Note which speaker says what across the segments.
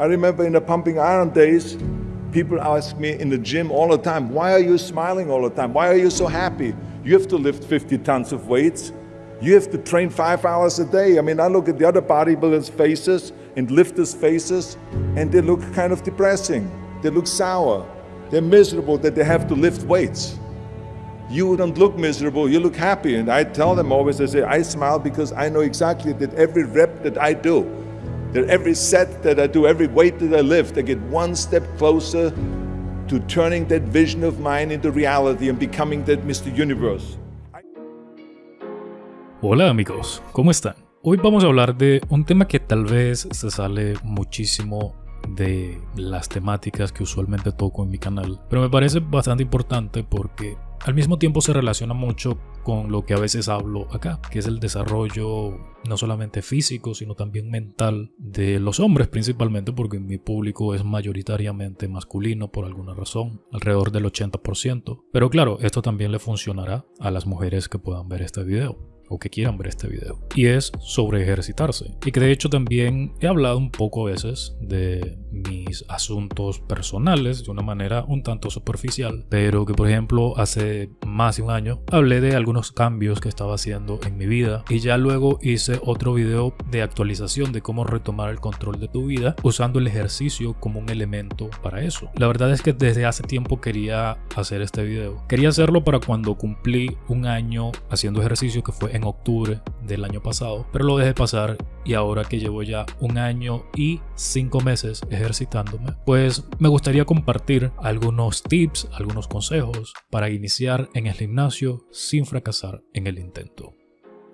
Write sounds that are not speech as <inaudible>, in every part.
Speaker 1: I remember in the pumping iron days, people ask me in the gym all the time, why are you smiling all the time? Why are you so happy? You have to lift 50 tons of weights. You have to train five hours a day. I mean, I look at the other bodybuilders' faces and lifters' faces, and they look kind of depressing. They look sour. They're miserable that they have to lift weights. You don't look miserable, you look happy. And I tell them always, I say, I smile because I know exactly that every rep that I do, that every set that I do, every weight that I lift, I get one step closer to turning that vision of mine into reality and becoming that Mr. Universe.
Speaker 2: Hola amigos, ¿cómo están? Hoy vamos a hablar de un tema que tal vez se sale muchísimo de las temáticas que usualmente toco en mi canal, pero me parece bastante importante porque al mismo tiempo se relaciona mucho con lo que a veces hablo acá, que es el desarrollo no solamente físico, sino también mental de los hombres principalmente, porque mi público es mayoritariamente masculino por alguna razón, alrededor del 80%. Pero claro, esto también le funcionará a las mujeres que puedan ver este video o que quieran ver este video. Y es sobre ejercitarse. Y que de hecho también he hablado un poco a veces de mis asuntos personales de una manera un tanto superficial. Pero que por ejemplo hace más de un año hablé de algunos cambios que estaba haciendo en mi vida. Y ya luego hice otro video de actualización de cómo retomar el control de tu vida usando el ejercicio como un elemento para eso. La verdad es que desde hace tiempo quería hacer este video. Quería hacerlo para cuando cumplí un año haciendo ejercicio que fue en octubre del año pasado, pero lo dejé pasar y ahora que llevo ya un año y cinco meses ejercitándome, pues me gustaría compartir algunos tips, algunos consejos para iniciar en el gimnasio sin fracasar en el intento.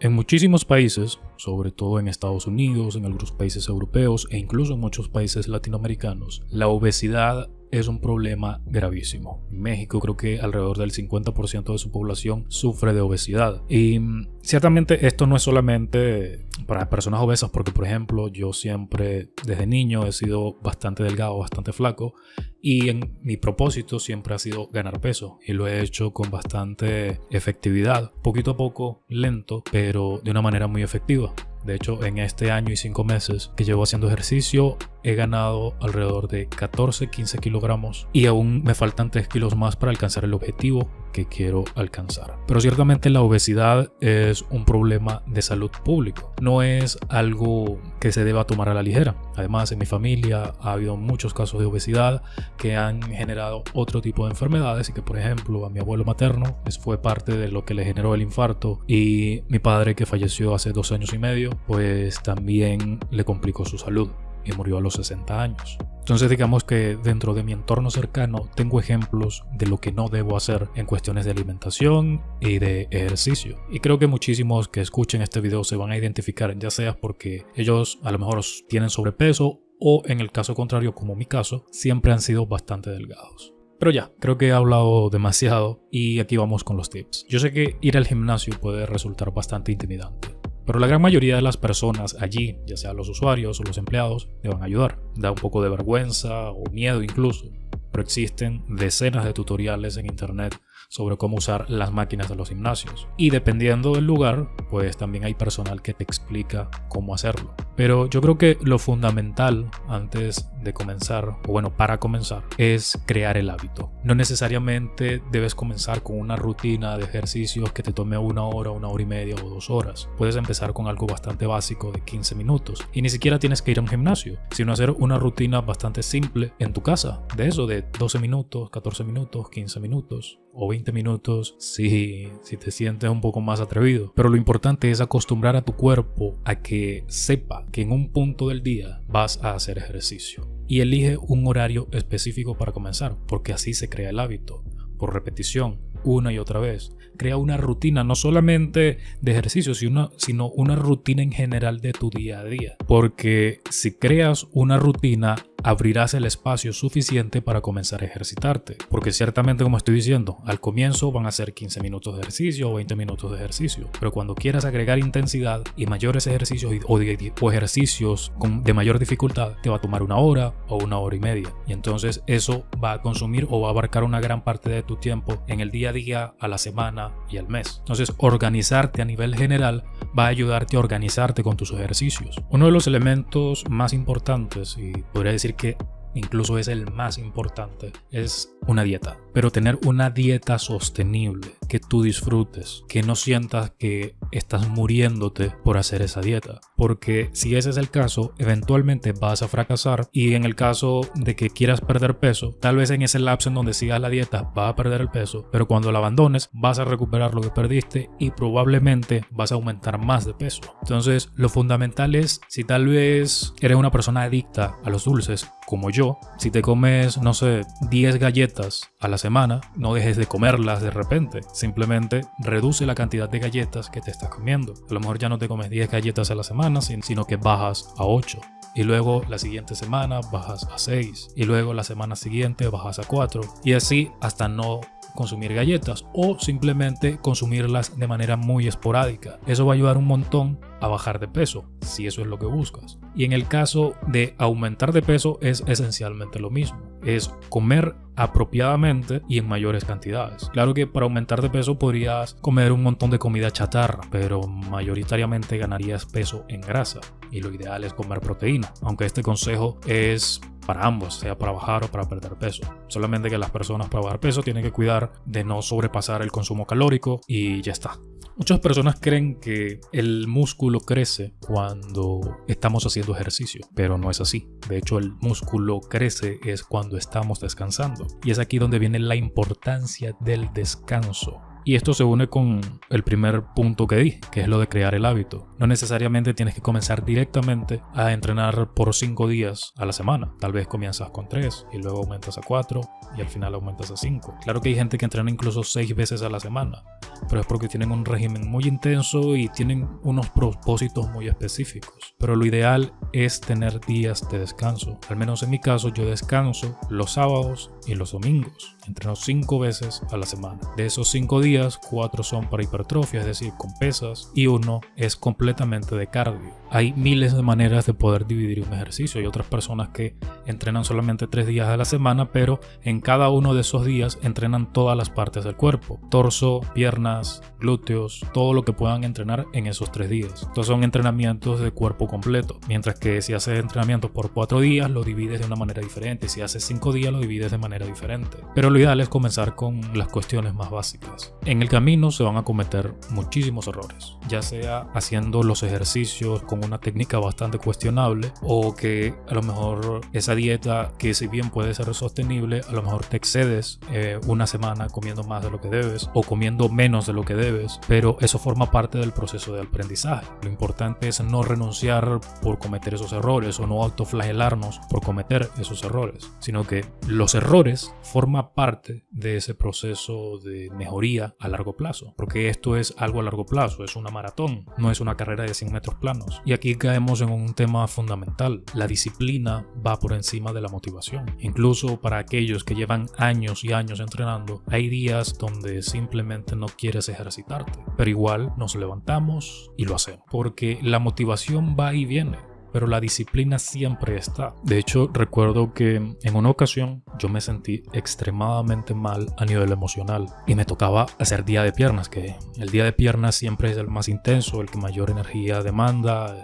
Speaker 2: En muchísimos países, sobre todo en Estados Unidos, en algunos países europeos e incluso en muchos países latinoamericanos, la obesidad es un problema gravísimo. En México creo que alrededor del 50% de su población sufre de obesidad. Y mm, ciertamente esto no es solamente para personas obesas, porque por ejemplo yo siempre desde niño he sido bastante delgado, bastante flaco. Y en mi propósito siempre ha sido ganar peso y lo he hecho con bastante efectividad, poquito a poco, lento, pero de una manera muy efectiva. De hecho, en este año y cinco meses que llevo haciendo ejercicio, he ganado alrededor de 14-15 kilogramos y aún me faltan 3 kilos más para alcanzar el objetivo que quiero alcanzar. Pero ciertamente la obesidad es un problema de salud público, no es algo que se deba tomar a la ligera. Además, en mi familia ha habido muchos casos de obesidad que han generado otro tipo de enfermedades y que, por ejemplo, a mi abuelo materno fue parte de lo que le generó el infarto y mi padre que falleció hace dos años y medio, pues también le complicó su salud y murió a los 60 años. Entonces digamos que dentro de mi entorno cercano tengo ejemplos de lo que no debo hacer en cuestiones de alimentación y de ejercicio. Y creo que muchísimos que escuchen este video se van a identificar, ya sea porque ellos a lo mejor tienen sobrepeso o en el caso contrario, como mi caso, siempre han sido bastante delgados. Pero ya, creo que he hablado demasiado y aquí vamos con los tips. Yo sé que ir al gimnasio puede resultar bastante intimidante. Pero la gran mayoría de las personas allí, ya sea los usuarios o los empleados, te van a ayudar. Da un poco de vergüenza o miedo incluso, pero existen decenas de tutoriales en internet sobre cómo usar las máquinas de los gimnasios. Y dependiendo del lugar, pues también hay personal que te explica cómo hacerlo. Pero yo creo que lo fundamental antes de comenzar, o bueno, para comenzar, es crear el hábito. No necesariamente debes comenzar con una rutina de ejercicios que te tome una hora, una hora y media o dos horas. Puedes empezar con algo bastante básico de 15 minutos. Y ni siquiera tienes que ir a un gimnasio, sino hacer una rutina bastante simple en tu casa. De eso, de 12 minutos, 14 minutos, 15 minutos o 20 minutos si, si te sientes un poco más atrevido. Pero lo importante es acostumbrar a tu cuerpo a que sepa que en un punto del día vas a hacer ejercicio. Y elige un horario específico para comenzar, porque así se crea el hábito, por repetición, una y otra vez. Crea una rutina, no solamente de ejercicio, sino, sino una rutina en general de tu día a día. Porque si creas una rutina, abrirás el espacio suficiente para comenzar a ejercitarte. Porque ciertamente, como estoy diciendo, al comienzo van a ser 15 minutos de ejercicio o 20 minutos de ejercicio. Pero cuando quieras agregar intensidad y mayores ejercicios o, ejercicios de mayor dificultad, te va a tomar una hora o una hora y media. Y entonces eso va a consumir o va a abarcar una gran parte de tu tiempo en el día a día, a la semana y al mes. Entonces, organizarte a nivel general va a ayudarte a organizarte con tus ejercicios. Uno de los elementos más importantes, y podría decir decir que incluso es el más importante, es una dieta. Pero tener una dieta sostenible, que tú disfrutes, que no sientas que estás muriéndote por hacer esa dieta. Porque si ese es el caso, eventualmente vas a fracasar y en el caso de que quieras perder peso, tal vez en ese lapso en donde sigas la dieta vas a perder el peso, pero cuando la abandones vas a recuperar lo que perdiste y probablemente vas a aumentar más de peso. Entonces, lo fundamental es si tal vez eres una persona adicta a los dulces, como yo, si te comes, no sé, 10 galletas a la semana, no dejes de comerlas de repente. Simplemente reduce la cantidad de galletas que te estás comiendo. A lo mejor ya no te comes 10 galletas a la semana, sino que bajas a 8. Y luego la siguiente semana bajas a 6. Y luego la semana siguiente bajas a 4. Y así hasta no consumir galletas o simplemente consumirlas de manera muy esporádica. Eso va a ayudar un montón a bajar de peso, si eso es lo que buscas. Y en el caso de aumentar de peso es esencialmente lo mismo. Es comer apropiadamente y en mayores cantidades. Claro que para aumentar de peso podrías comer un montón de comida chatarra, pero mayoritariamente ganarías peso en grasa y lo ideal es comer proteína, aunque este consejo es para ambos, sea para bajar o para perder peso. Solamente que las personas para bajar peso tienen que cuidar de no sobrepasar el consumo calórico y ya está. Muchas personas creen que el músculo crece cuando estamos haciendo ejercicio, pero no es así. De hecho, el músculo crece es cuando estamos descansando. Y es aquí donde viene la importancia del descanso. Y esto se une con el primer punto que di, que es lo de crear el hábito. No necesariamente tienes que comenzar directamente a entrenar por 5 días a la semana. Tal vez comienzas con 3 y luego aumentas a 4 y al final aumentas a 5. Claro que hay gente que entrena incluso 6 veces a la semana, pero es porque tienen un régimen muy intenso y tienen unos propósitos muy específicos. Pero lo ideal es tener días de descanso. Al menos en mi caso yo descanso los sábados y los domingos. Entreno 5 veces a la semana. De esos 5 días, 4 son para hipertrofia, es decir, con pesas, y uno es completamente de cardio. Hay miles de maneras de poder dividir un ejercicio. Hay otras personas que entrenan solamente 3 días a la semana, pero en cada uno de esos días entrenan todas las partes del cuerpo. Torso, piernas, glúteos, todo lo que puedan entrenar en esos 3 días. Entonces son entrenamientos de cuerpo completo. Mientras que si haces entrenamiento por 4 días, lo divides de una manera diferente. Si haces 5 días, lo divides de manera diferente. Pero lo ideal es comenzar con las cuestiones más básicas. En el camino se van a cometer muchísimos errores, ya sea haciendo los ejercicios con una técnica bastante cuestionable o que a lo mejor esa dieta que si bien puede ser sostenible, a lo mejor te excedes eh, una semana comiendo más de lo que debes o comiendo menos de lo que debes, pero eso forma parte del proceso de aprendizaje. Lo importante es no renunciar por cometer esos errores o no autoflagelarnos por cometer esos errores, sino que los errores forma parte de ese proceso de mejoría a largo plazo, porque esto es algo a largo plazo, es una maratón, no es una carrera de 100 metros planos. Y aquí caemos en un tema fundamental, la disciplina va por encima de la motivación. Incluso para aquellos que llevan años y años entrenando, hay días donde simplemente no quieres ejercitarte, pero igual nos levantamos y lo hacemos, porque la motivación va y viene pero la disciplina siempre está. De hecho, recuerdo que en una ocasión yo me sentí extremadamente mal a nivel emocional y me tocaba hacer día de piernas, que el día de piernas siempre es el más intenso, el que mayor energía demanda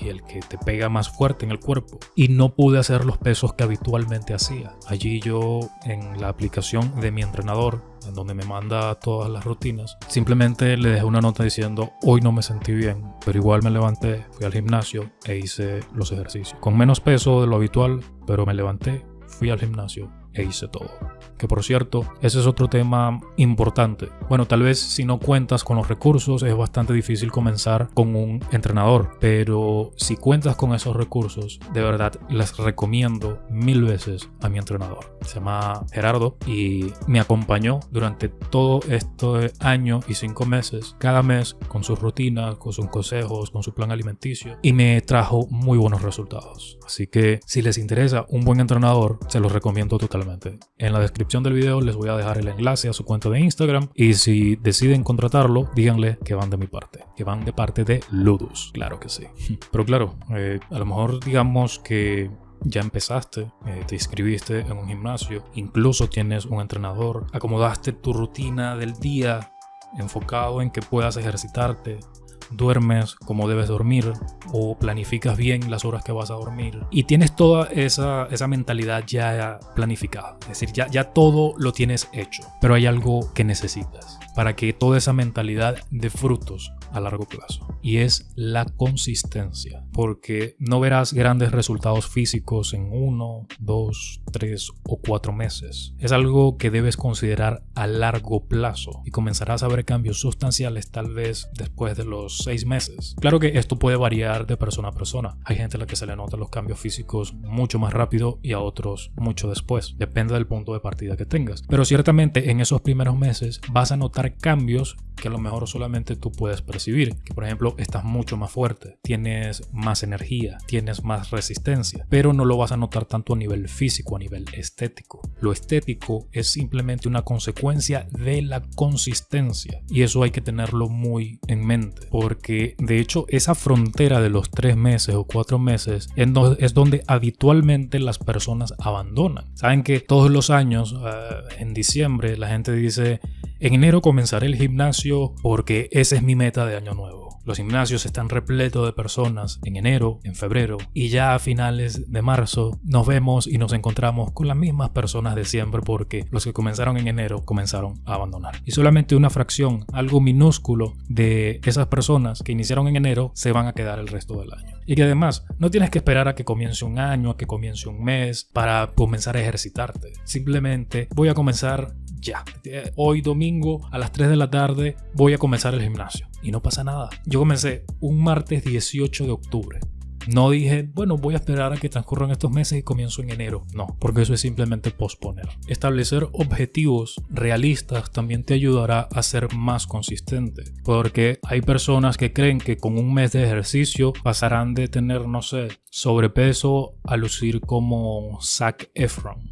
Speaker 2: y el que te pega más fuerte en el cuerpo. Y no pude hacer los pesos que habitualmente hacía. Allí yo en la aplicación de mi entrenador en donde me manda todas las rutinas, simplemente le dejé una nota diciendo hoy no me sentí bien, pero igual me levanté, fui al gimnasio e hice los ejercicios. Con menos peso de lo habitual, pero me levanté, fui al gimnasio e hice todo. Que por cierto, ese es otro tema importante. Bueno, tal vez si no cuentas con los recursos es bastante difícil comenzar con un entrenador, pero si cuentas con esos recursos, de verdad les recomiendo mil veces a mi entrenador. Se llama Gerardo y me acompañó durante todo este año y cinco meses, cada mes con sus rutinas, con sus consejos, con su plan alimenticio y me trajo muy buenos resultados. Así que si les interesa un buen entrenador, se los recomiendo totalmente. En la descripción del video les voy a dejar el enlace a su cuenta de Instagram y si deciden contratarlo, díganle que van de mi parte, que van de parte de Ludus, claro que sí. <laughs> Pero claro, eh, a lo mejor digamos que ya empezaste, eh, te inscribiste en un gimnasio, incluso tienes un entrenador, acomodaste tu rutina del día enfocado en que puedas ejercitarte, duermes como debes dormir o planificas bien las horas que vas a dormir y tienes toda esa, esa mentalidad ya planificada. Es decir, ya, ya todo lo tienes hecho, pero hay algo que necesitas para que toda esa mentalidad dé frutos a largo plazo y es la consistencia porque no verás grandes resultados físicos en uno, dos, tres o cuatro meses. Es algo que debes considerar a largo plazo y comenzarás a ver cambios sustanciales tal vez después de los seis meses. Claro que esto puede variar de persona a persona. Hay gente a la que se le notan los cambios físicos mucho más rápido y a otros mucho después. Depende del punto de partida que tengas. Pero ciertamente en esos primeros meses vas a notar cambios que a lo mejor solamente tú puedes percibir. Que por ejemplo estás mucho más fuerte, tienes más energía, tienes más resistencia, pero no lo vas a notar tanto a nivel físico, a nivel estético. Lo estético es simplemente una consecuencia de la consistencia y eso hay que tenerlo muy en mente porque de hecho esa frontera de los tres meses o cuatro meses es donde habitualmente las personas abandonan. Saben que todos los años eh, en diciembre la gente dice en enero comenzaré el gimnasio porque esa es mi meta de año nuevo. Los gimnasios están repletos de personas en enero, en febrero y ya a finales de marzo nos vemos y nos encontramos con las mismas personas de siempre porque los que comenzaron en enero comenzaron a abandonar. Y solamente una fracción, algo minúsculo de esas personas que iniciaron en enero se van a quedar el resto del año. Y que además no tienes que esperar a que comience un año, a que comience un mes para comenzar a ejercitarte. Simplemente voy a comenzar ya. Hoy domingo a las 3 de la tarde voy a comenzar el gimnasio. Y no pasa nada. Yo comencé un martes 18 de octubre. No dije, bueno, voy a esperar a que transcurran estos meses y comienzo en enero. No, porque eso es simplemente posponer. Establecer objetivos realistas también te ayudará a ser más consistente. Porque hay personas que creen que con un mes de ejercicio pasarán de tener, no sé, sobrepeso a lucir como Zac Efron.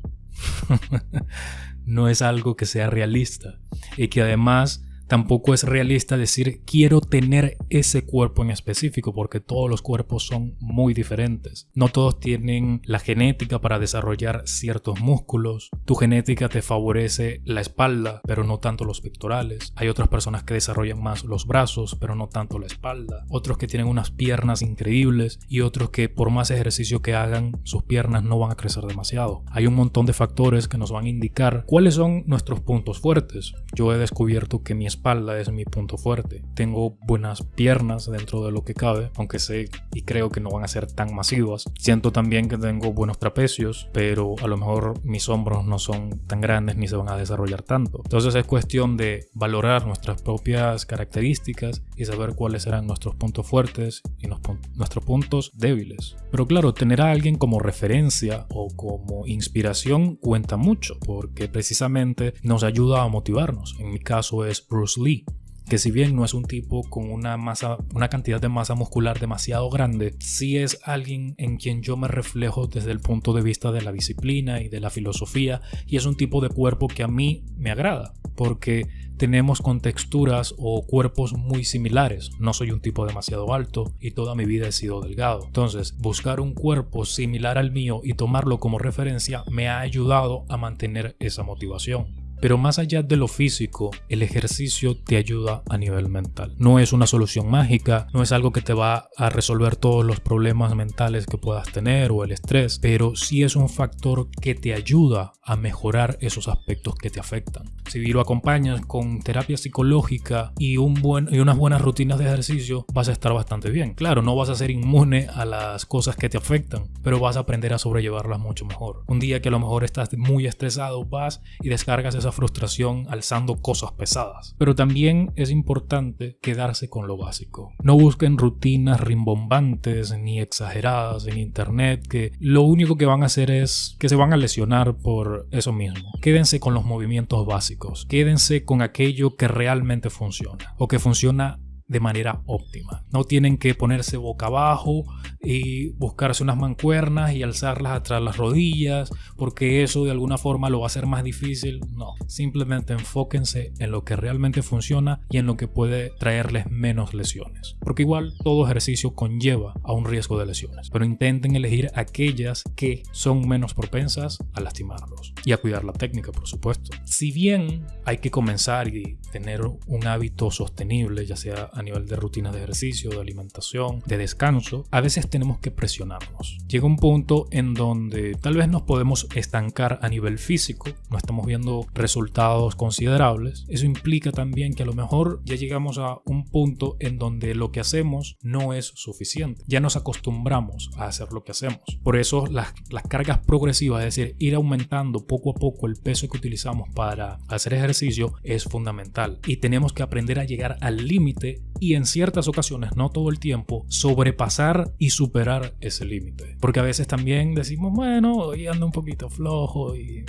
Speaker 2: <laughs> no es algo que sea realista y que además Tampoco es realista decir quiero tener ese cuerpo en específico porque todos los cuerpos son muy diferentes. No todos tienen la genética para desarrollar ciertos músculos. Tu genética te favorece la espalda, pero no tanto los pectorales. Hay otras personas que desarrollan más los brazos, pero no tanto la espalda. Otros que tienen unas piernas increíbles y otros que por más ejercicio que hagan, sus piernas no van a crecer demasiado. Hay un montón de factores que nos van a indicar cuáles son nuestros puntos fuertes. Yo he descubierto que mi espalda es mi punto fuerte. Tengo buenas piernas dentro de lo que cabe, aunque sé y creo que no van a ser tan masivas. Siento también que tengo buenos trapecios, pero a lo mejor mis hombros no son tan grandes ni se van a desarrollar tanto. Entonces es cuestión de valorar nuestras propias características y saber cuáles serán nuestros puntos fuertes y nuestros puntos débiles. Pero claro, tener a alguien como referencia o como inspiración cuenta mucho, porque precisamente nos ayuda a motivarnos. En mi caso es Bruce Lee, que si bien no es un tipo con una masa, una cantidad de masa muscular demasiado grande, sí es alguien en quien yo me reflejo desde el punto de vista de la disciplina y de la filosofía, y es un tipo de cuerpo que a mí me agrada, porque tenemos contexturas o cuerpos muy similares. No soy un tipo demasiado alto y toda mi vida he sido delgado. Entonces, buscar un cuerpo similar al mío y tomarlo como referencia me ha ayudado a mantener esa motivación. Pero más allá de lo físico, el ejercicio te ayuda a nivel mental. No es una solución mágica, no es algo que te va a resolver todos los problemas mentales que puedas tener o el estrés, pero sí es un factor que te ayuda a mejorar esos aspectos que te afectan. Si lo acompañas con terapia psicológica y, un buen, y unas buenas rutinas de ejercicio, vas a estar bastante bien. Claro, no vas a ser inmune a las cosas que te afectan, pero vas a aprender a sobrellevarlas mucho mejor. Un día que a lo mejor estás muy estresado, vas y descargas frustración alzando cosas pesadas. Pero también es importante quedarse con lo básico. No busquen rutinas rimbombantes ni exageradas en internet que lo único que van a hacer es que se van a lesionar por eso mismo. Quédense con los movimientos básicos. Quédense con aquello que realmente funciona o que funciona de manera óptima. No tienen que ponerse boca abajo y buscarse unas mancuernas y alzarlas atrás las rodillas, porque eso de alguna forma lo va a hacer más difícil. No, simplemente enfóquense en lo que realmente funciona y en lo que puede traerles menos lesiones. Porque igual todo ejercicio conlleva a un riesgo de lesiones, pero intenten elegir aquellas que son menos propensas a lastimarlos y a cuidar la técnica, por supuesto. Si bien hay que comenzar y tener un hábito sostenible, ya sea a nivel de rutinas de ejercicio, de alimentación, de descanso, a veces tenemos que presionarnos. Llega un punto en donde tal vez nos podemos estancar a nivel físico, no estamos viendo resultados considerables. Eso implica también que a lo mejor ya llegamos a un punto en donde lo que hacemos no es suficiente. Ya nos acostumbramos a hacer lo que hacemos. Por eso las, las cargas progresivas, es decir, ir aumentando poco a poco el peso que utilizamos para hacer ejercicio es fundamental. Y tenemos que aprender a llegar al límite y en ciertas ocasiones, no todo el tiempo, sobrepasar y superar ese límite. Porque a veces también decimos, bueno, hoy ando un poquito flojo y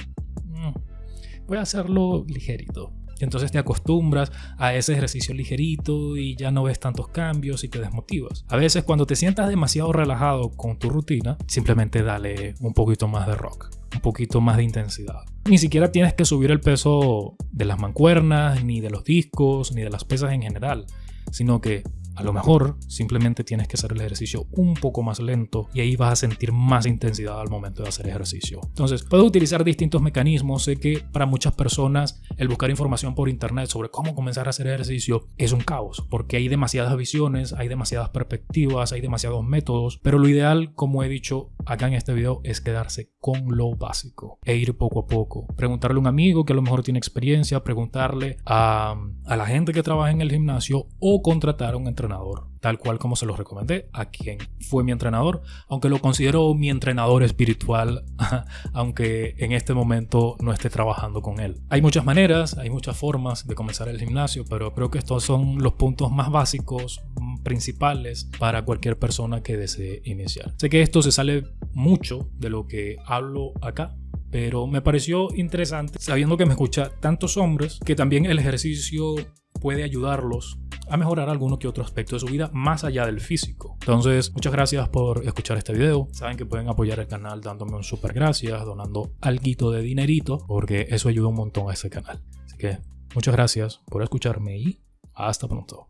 Speaker 2: mm, voy a hacerlo ligerito. Y entonces te acostumbras a ese ejercicio ligerito y ya no ves tantos cambios y te desmotivas. A veces cuando te sientas demasiado relajado con tu rutina, simplemente dale un poquito más de rock, un poquito más de intensidad. Ni siquiera tienes que subir el peso de las mancuernas, ni de los discos, ni de las pesas en general, sino que a lo mejor simplemente tienes que hacer el ejercicio un poco más lento y ahí vas a sentir más intensidad al momento de hacer ejercicio. Entonces, puedo utilizar distintos mecanismos. Sé que para muchas personas el buscar información por internet sobre cómo comenzar a hacer ejercicio es un caos, porque hay demasiadas visiones, hay demasiadas perspectivas, hay demasiados métodos, pero lo ideal, como he dicho acá en este video, es quedarse con lo básico e ir poco a poco. Preguntarle a un amigo que a lo mejor tiene experiencia, preguntarle a, a la gente que trabaja en el gimnasio o contratar a un entrenador tal cual como se los recomendé a quien fue mi entrenador, aunque lo considero mi entrenador espiritual, <laughs> aunque en este momento no esté trabajando con él. Hay muchas maneras, hay muchas formas de comenzar el gimnasio, pero creo que estos son los puntos más básicos, mm, principales para cualquier persona que desee iniciar. Sé que esto se sale mucho de lo que hablo acá, pero me pareció interesante sabiendo que me escucha tantos hombres que también el ejercicio puede ayudarlos a mejorar alguno que otro aspecto de su vida más allá del físico. Entonces, muchas gracias por escuchar este video. Saben que pueden apoyar el canal dándome un super gracias, donando algo de dinerito, porque eso ayuda un montón a este canal. Así que muchas gracias por escucharme y hasta pronto.